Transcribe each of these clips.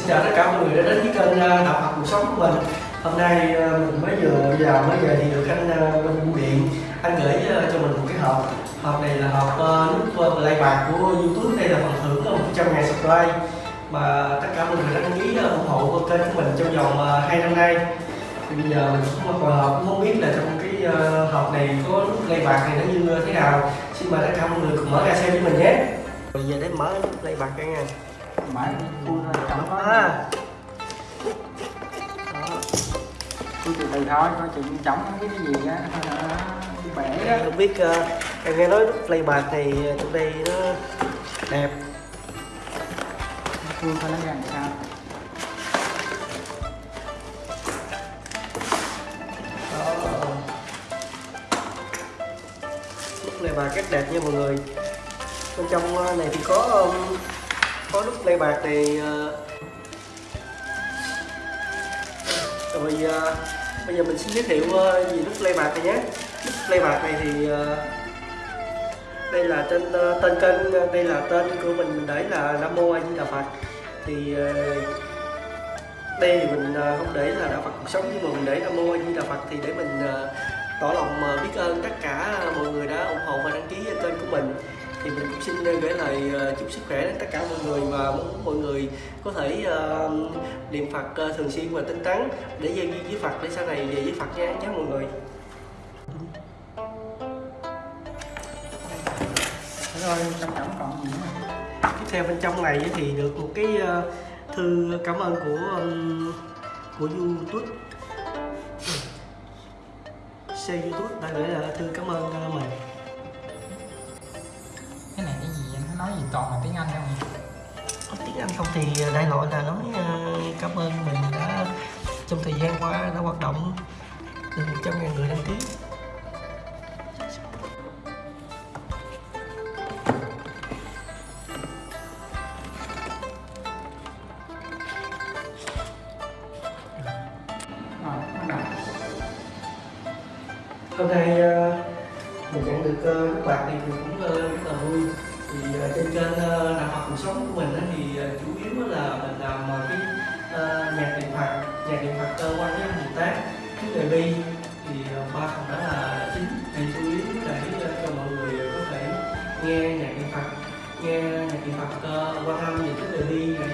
Xin chào tất cả mọi người đã đến với kênh ờ, Đọc học cuộc sống của mình. Hôm nay à, mình mới vừa vào mới về thì được anh à, bên bưu điện Anh gửi cho mình một cái hộp. Hộp này là hộp nút play bạc của Youtube. Đây là phần thưởng ờ, 100 ngàn subscribe Mà tất cả mọi người đã đăng ký ủng hộ kênh của mình trong vòng 2 năm nay. Thì bây giờ mình cũng còn hộp cũng không biết là trong cái hộp này có nút play bạc này nó như thế nào. Xin mời tất cả mọi người cùng mở ra xem với mình nhé. Bây giờ để mở nút play bạc cái nha mãi khui thôi chẳng có À. khui từ từ thôi coi chừng trống cái cái gì á. Bể đó không biết uh, em nghe nói play bạc thì trong đây nó đẹp. Khui coi nó ra làm sao? Đó play bạc rất đẹp nha mọi người. Bên trong ờ, này thì có um, có nút play bạc thì ờ, rồi ờ, bây giờ mình xin giới thiệu ờ, về nút play bạc này nhé. Nút play bạc này thì đây là tên tên kênh đây là tên của mình mình để là nam mô a di đà phật. Thì đây thì mình không để là đạo phật cuộc sống, nhưng mà mình để nam mô a di đà phật thì để mình tỏ lòng biết ơn tất cả thì mình cũng xin gửi lời chúc sức khỏe đến tất cả mọi người và muốn mọi người có thể uh, niệm phật uh, thường xuyên và tinh tấn. Để giao duyên với phật để sau này về với phật nha. Nhé mọi người. Rồi trong trống còn gì nữa tiếp theo bên trong này thì được một cái ờ, thư cảm ơn của của YouTube. Xe YouTube đã gửi là thư cảm ơn mình nói gì toàn là tiếng anh không? Tiếng Anh không thì đại loại là nói ờ, cảm ơn mình đã trong thời gian qua đã hoạt động được 100 ngàn người đăng ký. Hôm nay ờ, mình nhận được ờ, các bạn thì mình cũng ờ, rất là vui thì trên trên kênh ờ, học cuộc sống của mình thì ờ, chủ yếu là mình làm ờ, cái nhạc điện phật nhạc điện phật cơ quan với bồ tát cái đề bi thì ba phần đó là chính. Thì chủ yếu để cho mọi người có thể nghe nhạc điện phật nghe nhạc điện phật qua quan âm những cái đề bi này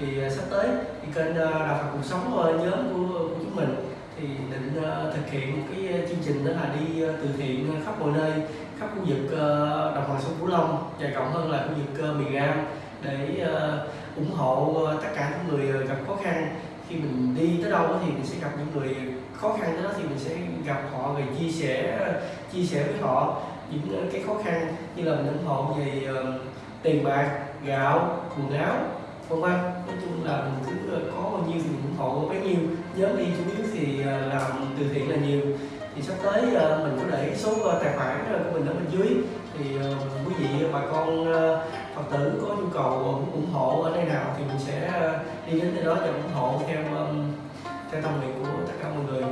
thì à, sắp tới thì kênh à, ờ, đạo phật cuộc sống ờ, nhóm của, của chúng mình thì định à, thực hiện một cái chương trình đó là đi từ thiện khắp mọi nơi khắp khu vực ờ, đồng bằng sông cửu long và rộng hơn là khu vực miền nam để ủng hộ tất cả những người gặp khó khăn. Khi mình đi tới đâu thì mình sẽ gặp những người khó khăn đó thì mình sẽ gặp họ rồi chia sẻ chia sẻ với họ những cái khó khăn như là mình ủng hộ về tiền bạc gạo quần áo vân vân nói chung là mình cứ có bao nhiêu thì mình ủng hộ bấy nhiêu. Nhóm đi chủ yếu thì à, làm từ thiện là nhiều. Thì sắp tới à, mình có để số à, tài khoản của mình ở bên dưới. Thì quý vị bà con phật tử có nhu cầu muốn ủng hộ ở nơi nào thì mình sẽ đi đến nơi đó và ủng hộ theo theo tâm nguyện của tất cả mọi người.